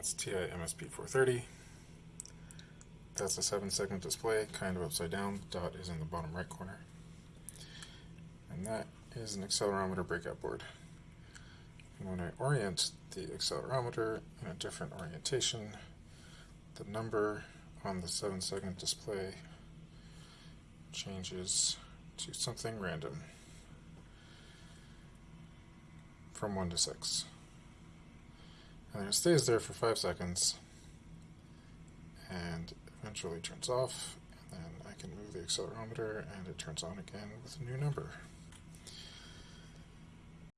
That's TI MSP 430. That's a 7 segment display, kind of upside down. Dot is in the bottom right corner. And that is an accelerometer breakout board. And when I orient the accelerometer in a different orientation, the number on the 7 segment display changes to something random from 1 to 6. And it stays there for 5 seconds and eventually turns off. And then I can move the accelerometer and it turns on again with a new number.